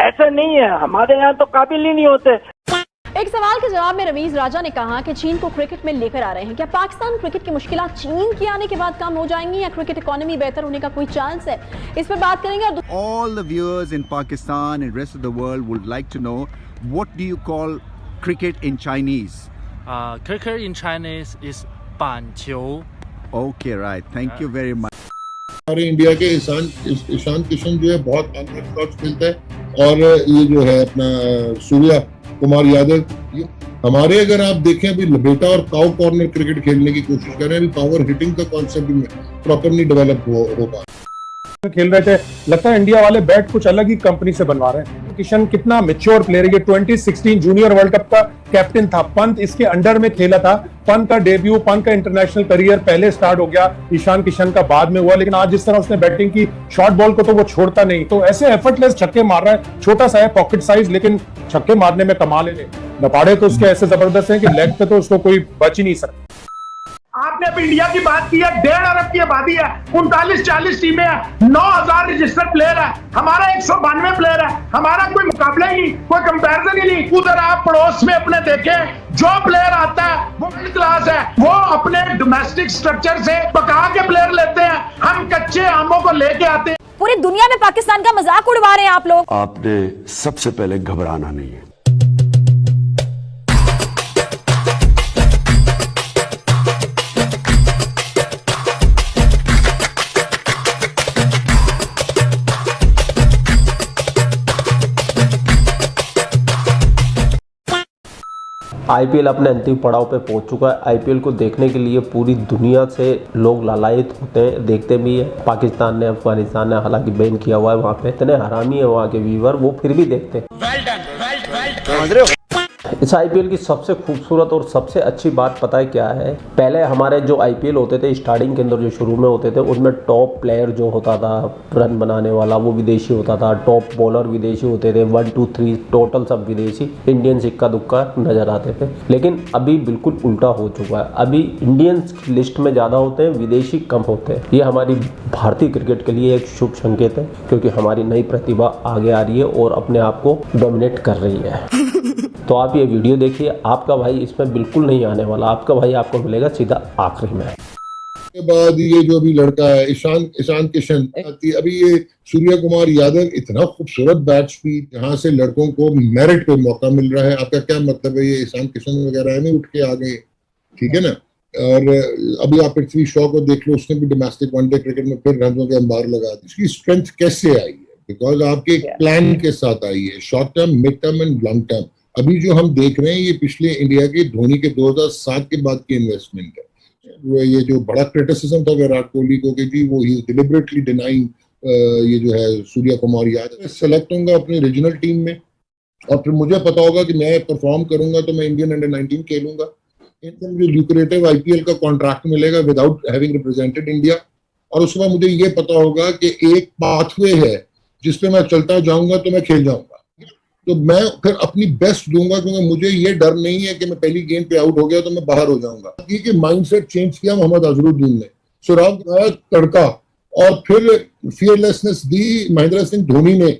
ऐसा नहीं है हमारे यहाँ तो काबिल ही नहीं होते एक सवाल के जवाब में रवीज राजा ने कहा कि चीन को क्रिकेट में लेकर आ रहे हैं क्या पाकिस्तान क्रिकेट की मुश्किल चीन के आने के बाद कम हो जाएँगी या क्रिकेट इकोनॉमी बेहतर होने का कोई चांस है इस पर बात करेंगे और All the viewers in Pakistan and rest of the world would like to know what do you call cricket in Chinese? Uh, cricket in Chinese is 板球. Okay, right. Thank you very much. हमारे India के ईशान ईशान किशन जो है बहुत unorthodox खेलता है और ये जो है अपना सूर्या कुमार यादव हमारे अगर आप देखें अभी लबेटा और काउ कॉर्नर क्रिकेट खेलने की कोशिश कर रहे हैं पावर हिटिंग का कॉन्सेप्ट प्रॉपरली डेवलप हो, हो पा खेल रहे थे। लगता है इंडिया वाले बैट कुछ अलग ही कंपनी से बनवा रहे हैं। किशन कितना मेच्योर प्लेयर है। ये 2016 जूनियर वर्ल्ड कप का कैप्टन था। पंत इसके अंडर में खेला था। पंत का डेब्यू पंत का इंटरनेशनल करियर पहले स्टार्ट हो गया। ईशान किशन का बाद में हुआ। लेकिन आज जिस तरह उसने बैटिंग की शॉर्ट बॉल को तो वो छोड़ता नहीं। तो ऐसे एफर्टलेस छक्के मार रहा है। छोटा सा है पॉकेट साइज़ लेकिन छक्के मारने में कमाल है। नपाड़े तो उसके ऐसे ज़बरदस्त है कि लेग पे तो उसको कोई बच ही नहीं सकता। आपने अब इंडिया की बात की है डेढ़ अरब की आबादी है उनतालीस चालीस टीमें हैं नौ हज़ार रजिस्टर्ड प्लेयर है। हमारा एक सौ बानवे प्लेयर है हमारा कोई मुकाबला ही नहीं कोई कंपैरिजन ही नहीं। उधर आप पड़ोस में अपने देखें जो प्लेयर आता है वो मिडिल क्लास है वो अपने डोमेस्टिक स्ट्रक्चर से पका के प्लेयर लेते हैं। हम कच्चे आमों को लेके आते हैं। पूरी दुनिया में पाकिस्तान का मज़ाक उड़वा रहे हैं आप लोग। आपने सबसे पहले घबराना नहीं है। आईपीएल अपने अंतिम पड़ाव पे पहुँच चुका है। आईपीएल को देखने के लिए पूरी दुनिया से लोग लालायित होते हैं देखते भी है। पाकिस्तान ने अफ़गानिस्तान ने हालाँकि बैन किया हुआ है वहाँ पे। इतने हरामी है वहाँ के व्यूवर वो फिर भी देखते हैं। इस आईपीएल की सबसे खूबसूरत और सबसे अच्छी बात पता है क्या है? पहले हमारे जो आईपीएल होते थे स्टार्टिंग के अंदर जो शुरू में होते थे, उसमें टॉप प्लेयर जो होता था रन बनाने वाला, वो विदेशी होता था। टॉप बॉलर विदेशी होते थे। वन टू थ्री टोटल सब विदेशी। इंडियंस इक्का दुक्का नज़र आते थे। लेकिन अभी बिल्कुल उल्टा हो चुका है। अभी इंडियंस लिस्ट में ज़्यादा होते हैं, विदेशी कम होते हैं। ये हमारी भारतीय क्रिकेट के लिए एक शुभ संकेत है, क्योंकि हमारी नई प्रतिभा आगे आ रही है और अपने आप को डोमिनेट कर रही है। तो आप ये वीडियो देखिए आपका भाई इसमें बिल्कुल नहीं आने वाला। आपका भाई आपको मिलेगा सीधा आखिरी में। के बाद ये जो अभी लड़का है ईशान ईशान किशन अभी ये सूर्य कुमार यादव इतना खूबसूरत बैट स्पीड जहाँ से लड़कों को मेरिट पे मौका मिल रहा है। आपका क्या मतलब है? ये ईशान किशन वगैरह नहीं उठ के आ गए ठीक है ना? और अभी आप पृथ्वी शॉ को देख लो उसने भी डोमेस्टिक वनडे क्रिकेट में फिर रनों के अंबार लगा दी। इसकी स्ट्रेंथ कैसे आई है? बिकॉज़ आपके प्लान के साथ आई है short term mid term and long term अभी जो हम देख रहे हैं, ये पिछले इंडिया के, धोनी के 2007 के बाद की इन्वेस्टमेंट है। ये जो बड़ा क्रिटिसिज्म था विराट कोहली को कि जी, वो ही डिलिबरेटली डिनाइंग ये जो है सूर्या कुमार यादव सेलेक्ट होंगे अपनी रीजनल टीम में। और फिर मुझे पता होगा कि मैं परफॉर्म करूँगा तो मैं इंडियन अंडर 19 खेलूँगा। इनसे मुझे ल्यूक्रेटिव आईपीएल का कॉन्ट्रैक्ट मिलेगा विदाउट हैविंग रिप्रेजेंटेड इंडिया और बाद मुझे ये पता होगा कि एक पाथवे है जिसपे मैं चलता जाऊँगा तो मैं खेल जाऊँगा। तो मैं फिर अपनी बेस्ट दूँगा क्योंकि मुझे ये डर नहीं है कि मैं पहली गेंद पे आउट हो गया तो मैं बाहर हो जाऊँगा। ये माइंडसेट चेंज किया मोहम्मद अजरुद्दीन ने। सुराग तड़का और फिर फियरलेसनेस दी महेंद्र सिंह धोनी ने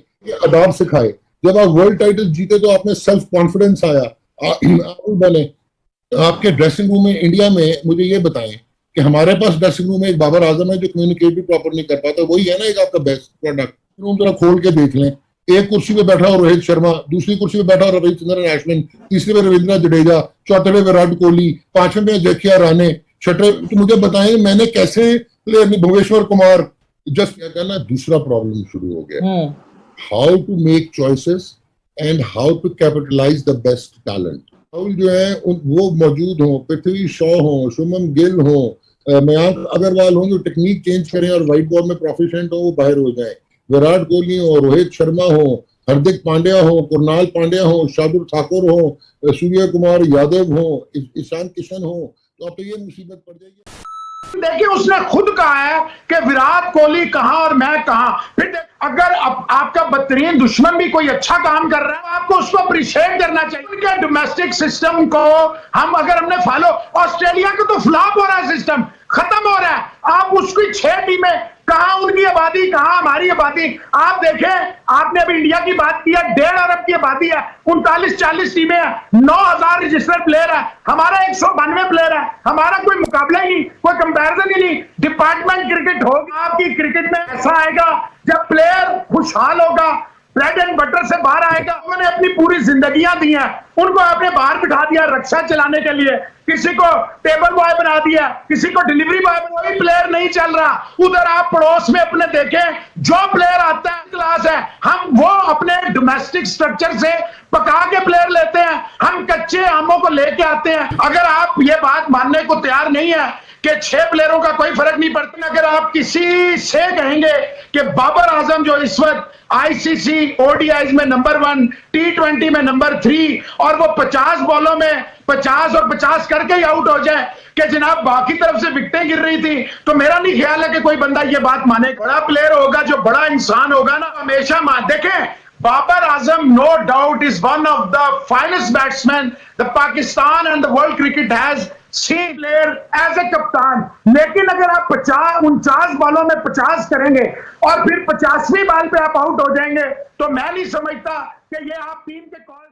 अदाब सिखाए। जब आप वर्ल्ड टाइटल जीते तो आपने सेल्फ कॉन्फिडेंस आया बने। आपके ड्रेसिंग रूम में इंडिया में मुझे ये बताएँ कि हमारे पास ड्रेसिंग रूम में एक बाबर आज़म है जो कम्युनिकेट भी प्रॉपर नहीं कर पाता वही है ना एक आपका बेस्ट प्रोडक्ट रूम जरा खोल के देख लें। एक कुर्सी पे बैठा हो रोहित शर्मा दूसरी कुर्सी पे बैठा हो रविचंद्रन अश्विन तीसरे पे रविंद्र जडेजा चौथे पे विराट कोहली पाँचवें पे जखिया राणे छठे तो मुझे बताएँ मैंने कैसे प्लेयर भुवनेश्वर कुमार? जस्ट क्या कहना दूसरा प्रॉब्लम शुरू हो गया। How to make choices and how to capitalise the best talent Rahul जो है वो मौजूद हो पृथ्वी शॉ हो शुभम गिल हो मयांक अग्रवाल हो जो टेक्निक चेंज करें और व्हाइट बॉल में प्रोफिशेंट हो वो बाहर हो जाए। विराट कोहली हो, रोहित शर्मा हो, हार्दिक पांड्या हो कुरनाल पांड्या हो, शार्दुल ठाकुर हो, सूर्य कुमार यादव हो ईशान किशन हो तो अब तो ये मुसीबत पड़ जाएगी। देखिए, उसने खुद कहा है कि विराट कोहली कहाँ और मैं कहाँ। फिर अगर अब आपका बदतरीन दुश्मन भी कोई अच्छा काम कर रहा है आपको उसको अप्रिशिएट करना चाहिए। डोमेस्टिक सिस्टम को हम अगर हमने फॉलो ऑस्ट्रेलिया का तो फ्लॉप हो रहा है सिस्टम खत्म हो रहा है। आप उसकी छह टीमें कहा उनकी आबादी कहा हमारी आबादी आप देखें, आपने अभी इंडिया की बात की है, डेढ़ अरब की आबादी है उनतालीस, चालीस टीमें हैं, नौ हज़ार रजिस्टर्ड प्लेयर है। हमारा एक सौ बानवे प्लेयर है। हमारा कोई मुकाबला ही नहीं, कोई कंपैरिजन ही नहीं। डिपार्टमेंट क्रिकेट होगा, आपकी क्रिकेट में ऐसा आएगा, जब प्लेयर खुशहाल होगा ब्रेड एंड बटर से बाहर आएगा। उन्होंने अपनी पूरी जिंदगियाँ दी हैं। उनको आपने बाहर बिठा दिया रक्षा चलाने के लिए। किसी को टेबल बॉय बना दिया, किसी को डिलीवरी बॉय कोई प्लेयर नहीं चल रहा। उधर आप पड़ोस में अपने देखें, जो प्लेयर आता है क्लास है, हम वो अपने डोमेस्टिक स्ट्रक्चर से पका के प्लेयर लेते हैं। हम कच्चे आमों को लेके आते हैं। अगर आप ये बात मानने को तैयार नहीं है कि छह प्लेयरों का कोई फ़र्क नहीं पड़ता। अगर आप किसी से कहेंगे कि बाबर आज़म जो इस वक्त आईसीसी ओडीआई में नंबर वन टी ट्वेंटी में नंबर थ्री और वो पचास बॉलों में पचास और पचास करके ही आउट हो जाए, कि जनाब बाकी तरफ़ से विकटें गिर रही थी तो मेरा नहीं ख्याल है कि कोई बंदा ये बात माने बड़ा प्लेयर होगा, जो बड़ा इंसान होगा ना, हमेशा मान देखें Babar Azam no doubt is one of the finest batsman the Pakistan and the world cricket has C player as a कप्तान लेकिन अगर आप पचास उनचास बॉलों में पचास करेंगे और फिर पचासवीं बॉल पे आप आउट हो जाएँगे तो मैं नहीं समझता कि ये आप टीम के कॉल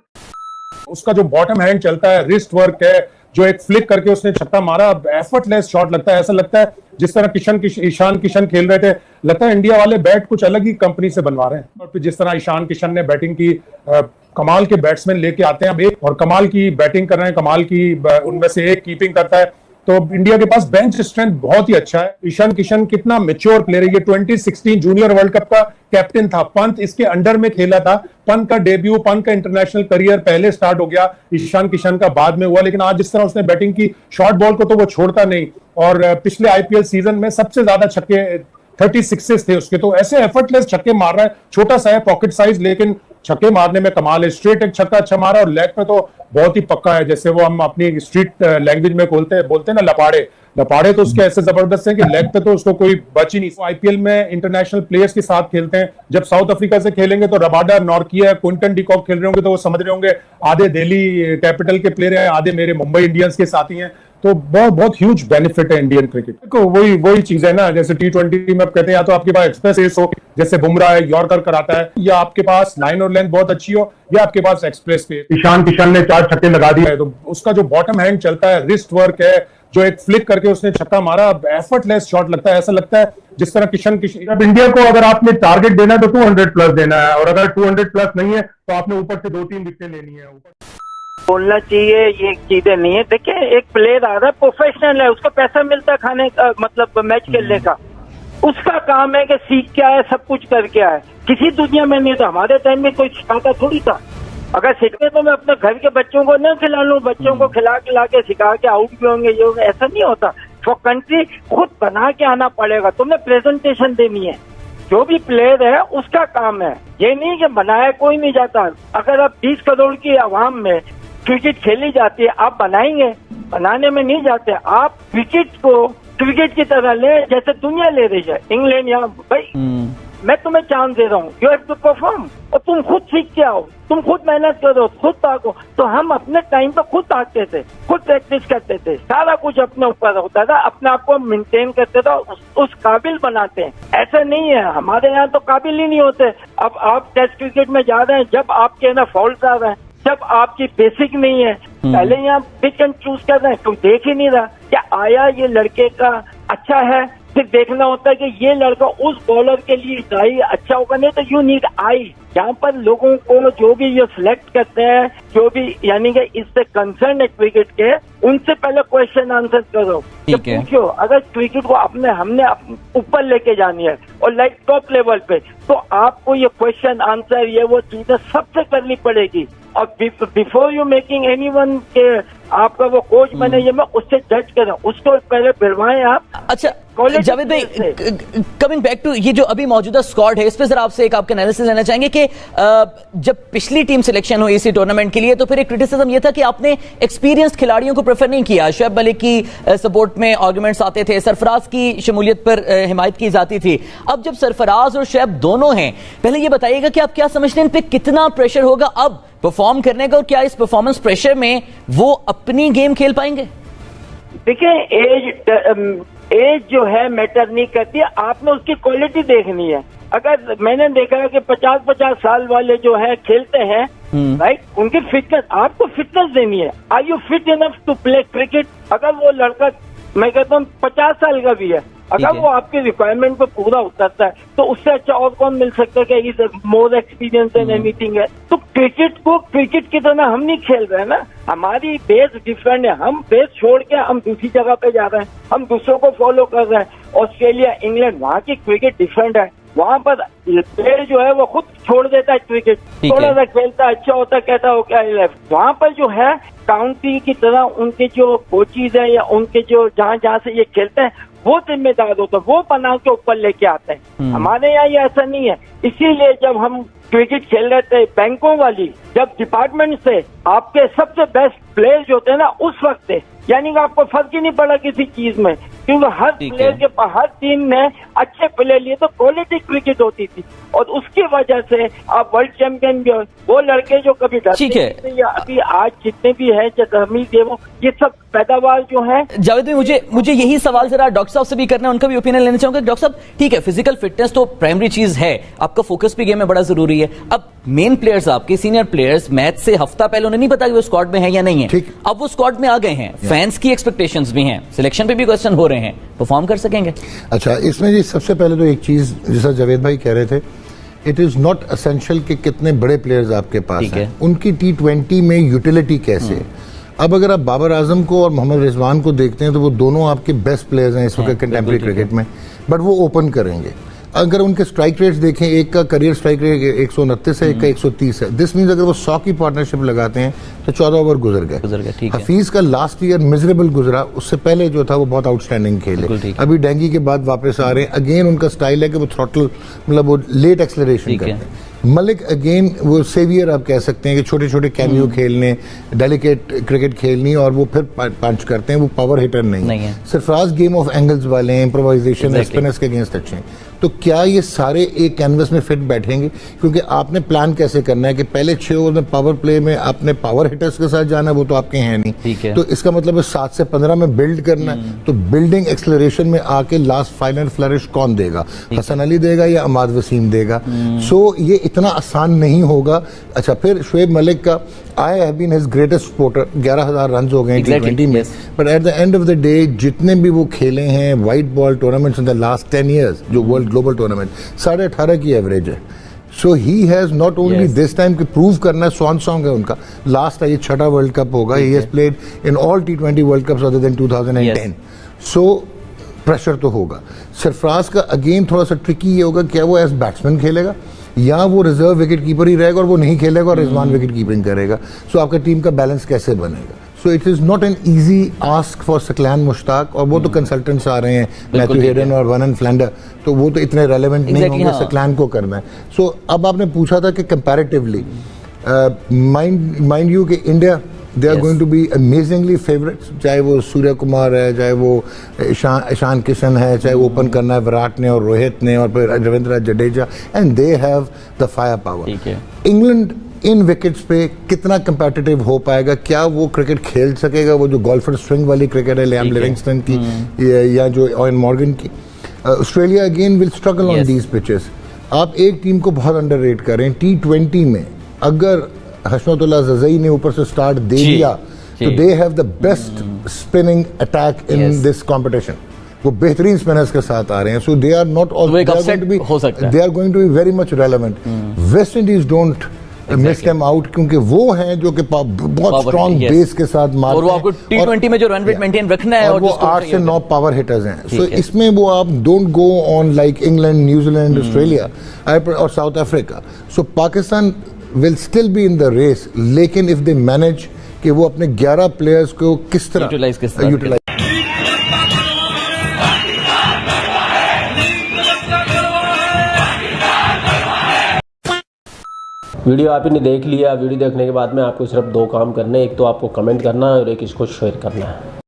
उसका जो बॉटम हैंड चलता है रिस्ट वर्क है जो एक फ्लिक करके उसने छक्का मारा एफर्टलेस शॉट लगता है ऐसा लगता है जिस तरह किशन किश, ईशान किशन खेल रहे थे। लगता है इंडिया वाले बैट कुछ अलग ही कंपनी से बनवा रहे हैं। और फिर जिस तरह ईशान किशन ने बैटिंग की आ, कमाल के बैट्समैन लेके आते हैं अब एक और कमाल की बैटिंग कर रहे हैं कमाल की उनमें से एक कीपिंग करता है। तो इंडिया के पास बेंच स्ट्रेंथ बहुत ही अच्छा है। ईशान किशन कितना मेच्योर प्लेयर है। ये 2016 जूनियर वर्ल्ड कप का कैप्टन था। पंत इसके अंडर में खेला था। पंत का डेब्यू पंत का इंटरनेशनल करियर पहले स्टार्ट हो गया। ईशान किशन का बाद में हुआ। लेकिन आज जिस तरह उसने बैटिंग की शॉर्ट बॉल को तो वो छोड़ता नहीं। और पिछले आईपीएल सीज़न में सबसे ज़्यादा छक्के थर्टी सिक्सेस थे उसके। तो ऐसे एफर्टलेस छक्के मार रहा है। छोटा सा है पॉकेट साइज़ लेकिन छक्के मारने में कमाल है। स्ट्रेट एक छक्का अच्छा मारा और लेग पे तो बहुत ही पक्का है, जैसे वो हम अपनी स्ट्रीट लैंग्वेज में खोलते हैं बोलते हैं ना, लपाड़े। लपाड़े तो उसके ऐसे ज़बरदस्त हैं कि लेग पे तो उसको कोई बच ही नहीं आईपीएल में इंटरनेशनल प्लेयर्स के साथ खेलते हैं। जब साउथ अफ्रीका से खेलेंगे तो रबाडा नॉर्किया क्विंटन डिकॉक खेल रहे होंगे तो वो समझ रहे होंगे, आधे दिल्ली कैपिटल के प्लेयर हैं, आधे मेरे मुंबई इंडियंस के साथी हैं। तो बहुत बहुत ह्यूज बेनिफिट है इंडियन क्रिकेट को वही वही चीज़ है ना जैसे टी ट्वेंटी में कहते हैं या तो आपके पास एक्सप्रेस एस हो जैसे बुमराह है यॉर्कर कराता है या आपके पास लाइन और लेंथ बहुत अच्छी हो या आपके पास एक्सप्रेस पे ईशान किशन ने चार छक्के लगा दिए। है तो उसका जो बॉटम हैंड चलता है रिस्ट वर्क है जो एक फ्लिक करके उसने छक्का मारा एफर्टलेस शॉट लगता है ऐसा लगता है जिस तरह किशन किशन अब इंडिया को अगर आपने टारगेट देना है तो 200 प्लस देना है और अगर 200 प्लस नहीं है तो आपने ऊपर से दो तीन विकेट लेनी है बोलना चाहिए ये चीज़ें नहीं है। देखिए एक प्लेयर आ रहा है प्रोफेशनल है उसको पैसा मिलता है खाने का मतलब मैच खेलने का। उसका काम है कि सीख क्या है सब कुछ करके आए। किसी दुनिया में नहीं तो हमारे टाइम में कोई सिखाता थोड़ी था। अगर सीखते तो मैं अपने घर के बच्चों को न खिला लूँ बच्चों को खिला खिला के सिखा के आउट भी होंगे ये होंगे ऐसा नहीं होता। फॉर कंट्री खुद बना के आना पड़ेगा। तुम्हें प्रेजेंटेशन देनी है। जो भी प्लेयर है उसका काम है। ये नहीं कि बनाया कोई नहीं जाता। अगर आप 20 करोड़ की आवाम में क्रिकेट खेली जाती है आप बनाएँगे। बनाने में नहीं जाते आप क्रिकेट को क्रिकेट की तरह ले जैसे दुनिया ले रही है इंग्लैंड या भाई मैं तुम्हें चांस दे रहा हूँ यू हैव टू परफॉर्म और तुम खुद सीख के आओ तुम खुद मेहनत करो खुद ताको। तो हम अपने टाइम पर खुद ताकते थे खुद प्रैक्टिस करते थे सारा कुछ अपने ऊपर होता था अपने आप को मेंटेन करते थे उस, उस काबिल बनाते हैं। ऐसा नहीं है हमारे यहाँ तो काबिल ही नहीं होते। अब आप टेस्ट क्रिकेट में जा रहे हैं जब आपके ना फॉल्ट आ रहे हैं जब आपकी बेसिक नहीं है पहले यहाँ पिच एंड चूज़ कर रहे हैं तुम देख ही नहीं रहा? क्या आया ये लड़के का अच्छा है? फिर देखना होता है कि ये लड़का उस बॉलर के लिए सही अच्छा होगा नहीं तो यू नीड आई यहाँ पर लोगों को जो भी ये सिलेक्ट करते हैं जो भी यानी कि इससे कंसर्न है क्रिकेट के उनसे पहले क्वेश्चन आंसर करो। पूछो अगर क्रिकेट को अपने हमने ऊपर लेके जानी है और लाइक टॉप लेवल पे तो आपको ये क्वेश्चन आंसर ये वो चीज़ें सबसे करनी पड़ेगी। और before you making any one के आपका वो कोच हम्म। बने ये मैं उससे जज करें उसको पहले फिरवाएँ आप। अच्छा जावेद भाई कमिंग बैक टू ये जो अभी मौजूदा स्क्वाड है इस पर जरा आपसे एक आपका एनालिसिस लेना चाहेंगे कि जब पिछली टीम सिलेक्शन हुई इसी टूर्नामेंट के लिए तो फिर एक क्रिटिसिज्म ये था कि आपने एक्सपीरियंस खिलाड़ियों को प्रेफर नहीं किया। शोएब मलिक की सपोर्ट में आर्गुमेंट्स आते थे सरफराज की शमूलियत पर हिमायत की जाती थी। अब जब सरफराज और शोएब दोनों हैं पहले ये बताइएगा कि आप क्या समझते हैं इन पर कितना प्रेशर होगा? अब परफॉर्म करने का और क्या इस परफॉर्मेंस प्रेशर में वो अपनी गेम खेल पाएँगे? देखिए एज एज जो है मैटर नहीं करती। है आपने उसकी क्वालिटी देखनी है। अगर मैंने देखा है कि पचास पचास साल वाले जो है खेलते हैं राइट उनकी फिटनेस आपको फिटनेस देनी है। Are you fit enough to play cricket अगर वो लड़का मैं कहता हूँ पचास साल का भी है अगर वो आपके रिक्वायरमेंट पे पूरा उतरता है तो उससे अच्छा और कौन मिल सकता है कि is more experience and anything है? तो क्रिकेट को क्रिकेट की तरह हम नहीं खेल रहे हैं ना। हमारी बेस डिफरेंट है। हम बेस छोड़ के हम दूसरी जगह पे जा रहे हैं। हम दूसरों को फॉलो कर रहे हैं। ऑस्ट्रेलिया इंग्लैंड वहाँ की क्रिकेट डिफरेंट है। वहाँ पर प्लेयर जो है वो खुद छोड़ देता है क्रिकेट थोड़ा सा खेलता अच्छा होता कहता हो क्या लेफ़्ट वहाँ पर जो है काउंटी की तरह उनके जो कोचिज है या उनके जो जहाँ जहाँ से ये खेलते हैं वो जिम्मेदार होते हैं वो बना के ऊपर लेके आते हैं। हमारे यहाँ ये ऐसा नहीं है। इसीलिए जब हम क्रिकेट खेल रहे थे बैंकों वाली जब डिपार्टमेंट से आपके सबसे बेस्ट प्लेयर जो हैं ना उस वक्त यानी कि आपको फ़र्क ही नहीं पड़ा किसी चीज़ में। क्योंकि हर प्लेयर के पास हर टीम ने अच्छे प्लेयर लिए तो क्वालिटी क्रिकेट होती थी। और उसकी वजह से आप वर्ल्ड चैंपियन भी हो वो लड़के जो कभी डरते ठीक है। या अभी आज जितने भी हैं हमीद देवो ये सब पैदावार जो है जावेद भाई मुझे मुझे यही सवाल जरा डॉक्टर साहब से भी करना है उनका भी ओपिनियन लेना चाहूँगा। डॉक्टर साहब ठीक है फ़िज़िकल फिटनेस तो प्राइमरी चीज़ है। आपका फोकस भी गेम में बड़ा ज़रूरी है। अब मेन प्लेयर्स आपके सीनियर प्लेयर्स मैच से हफ़्ता पहले उन्हें नहीं पता कि वो स्क्वाड में है या नहीं है। ठीक। अब वो स्क्वाड में आ गए हैं। फैंस की एक्सपेक्टेशंस भी हैं। सिलेक्शन पे भी क्वेश्चन हो रहे हैं। परफॉर्म कर सकेंगे। अच्छा इसमें जी सबसे पहले तो एक चीज़ जैसा जावेद भाई कह रहे थे इट इज़ नॉट असेंशियल कि कितने बड़े प्लेयर्स आपके पास हैं। है। उनकी टी ट्वेंटी में यूटिलिटी कैसे अब अगर आप बाबर आज़म को और मोहम्मद रिजवान को देखते हैं तो वो दोनों आपके बेस्ट प्लेयर्स हैं इस वक्त कंटेम्प्रेरी क्रिकेट में। बट वो ओपन करेंगे। अगर उनके स्ट्राइक रेट्स देखें एक का करियर स्ट्राइक रेट एक सौ उनतीस है एक का एक सौ तीस है दिस मीन्स अगर वो सौ की पार्टनरशिप लगाते हैं तो चौदह ओवर गुजर गए गुजर गए, ठीक है। हफीज का लास्ट ईयर मिजरेबल गुजरा उससे पहले जो था वो बहुत आउटस्टैंडिंग खेले है। अभी डेंगी के बाद वापस आ रहे हैं अगेन उनका स्टाइल है कि वो थ्रॉटल मतलब वो लेट एक्सलरेशन करते हैं मलिक अगेन वो सेवियर आप कह सकते हैं कि छोटे छोटे। कैमियो खेलने डेलिकेट क्रिकेट खेलनी और वो फिर पंच करते हैं वो पावर हिटर नहीं, नहीं है। सरफराज गेम ऑफ़ एंगल्स वाले हैं इम्प्रोवाइजेशन. स्पिनर्स के अगेंस्ट अच्छे हैं तो क्या ये सारे एक कैनवस में फिट बैठेंगे? क्योंकि आपने प्लान कैसे करना है कि पहले छह ओवर में पावर प्ले में आपने पावर हिटर्स के साथ जाना है वो तो आपके हैं नहीं। ठीक है। तो इसका मतलब है सात से पंद्रह में बिल्ड करना है। हम्म। तो बिल्डिंग एक्सलरेशन में आके लास्ट फाइनल फ्लरिश कौन देगा? हसन अली देगा या अमाद वसीम देगा? हम्म। सो ये इतना आसान नहीं होगा। अच्छा फिर शुएब मलिक का I have been his greatest supporter ग्यारह हज़ार रन हो गए टी ट्वेंटी में। But at the end of the day जितने भी वो खेले हैं white ball tournaments in the last ten years जो वर्ल्ड ग्लोबल टूर्नामेंट साढ़े अठारह की एवरेज है। So he has not only this time कि प्रूव करना है स्वान सॉन्ग है उनका। लास्ट ये छठा वर्ल्ड कप होगा। He. Has played in all T twenty world cups other than 2010 so pressure तो होगा। सरफराज का अगेन थोड़ा सा ट्रिकी ये होगा क्या वो एज बैट्समैन खेलेगा? या वो रिज़र्व विकेट कीपर ही रहेगा और वो नहीं खेलेगा और रिजवान विकेट कीपिंग करेगा। सो आपका टीम का बैलेंस कैसे बनेगा? So it is not an easy ask for Saqlain Mushtaq और वो तो कंसल्टेंट्स आ रहे हैं मैथ्यू हेडन और वन एंड फ्लैंडर तो वो तो इतने रेलेवेंट नहीं होंगे हाँ। सकलैन को करना है। सो अब आपने पूछा था कि कंपेरेटिवली माइंड माइंड यू कि India they are going to be amazingly favourites चाहे वो सूर्य कुमार है चाहे वो ईशान ईशान किशन है चाहे वो ओपन करना है विराट ने और रोहित ने और फिर Ravindra Jadeja and they have the fire power England in wickets पे कितना कंपेटिटिव हो पाएगा? क्या वो क्रिकेट खेल सकेगा? वो जो गोल्फर स्विंग वाली क्रिकेट है है। लिविंगस्टन की या, या जो ऑयन मॉर्गन की। Australia again will struggle on these pitches आप एक टीम को बहुत अंडर रेट करें टी ट्वेंटी में अगर हशमतुल्ला जजई ने ऊपर से स्टार्ट दे दिया तो। They have the best spinning attack in this competition वो बेहतरीन स्पिनर्स के साथ आ रहे हैं। सो दे आर नॉट है। They are going to be very much relevant West Indies don't miss them out क्योंकि वो हैं जो कि बहुत स्ट्रॉन्ग. बेस के साथ मारते और वो। आपको T20 में जो rate Yeah. maintain रखना है और वो आठ से नौ पावर हिटर्स हैं। सो इसमें वो आप don't go on like England New Zealand Australia और South Africa so Pakistan will still be in the race लेकिन इफ़ दे मैनेज कि वो अपने 11 प्लेयर्स को किस तरह Utilize किस तरह? यूटिलाइज वीडियो आपने देख लिया वीडियो देखने के बाद में आपको सिर्फ़ दो काम करने हैं एक तो आपको कमेंट करना है और एक इसको शेयर करना। है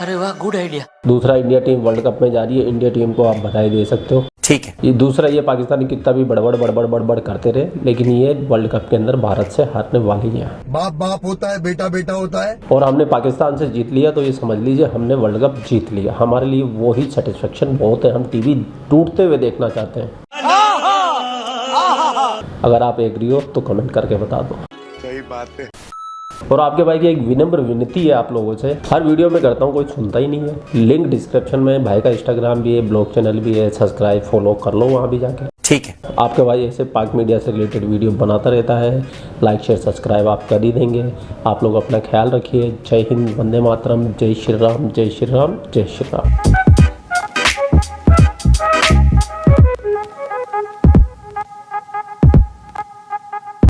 अरे वाह गुड आइडिया दूसरा इंडिया टीम वर्ल्ड कप में जा रही है इंडिया टीम को आप बधाई दे सकते हो। ठीक है। ये दूसरा ये पाकिस्तान कितना भी बड़बड़ बड़बड़ बड़बड़ करते रहे लेकिन ये वर्ल्ड कप के अंदर भारत से हारने वाली है बाप बाप होता है बेटा बेटा होता है। और हमने पाकिस्तान से जीत लिया तो ये समझ लीजिए हमने वर्ल्ड कप जीत लिया। हमारे लिए वो ही सेटिस्फेक्शन बहुत है हम टीवी टूटते हुए देखना चाहते हैं। अगर आप एग्री हो तो कमेंट करके बता दो। सही बात है। और आपके भाई की एक विनम्र विनती है आप लोगों से। हर वीडियो में करता हूँ कोई सुनता ही नहीं है। लिंक डिस्क्रिप्शन में भाई का इंस्टाग्राम भी है ब्लॉग चैनल भी है सब्सक्राइब फॉलो कर लो वहाँ भी जाके। ठीक है। आपके भाई ऐसे पाक मीडिया से रिलेटेड वीडियो बनाता रहता है। लाइक शेयर सब्सक्राइब आप कर ही देंगे। आप लोग अपना ख्याल रखिए। जय हिंद वंदे मातरम जय श्री राम जय श्री राम जय श्री राम।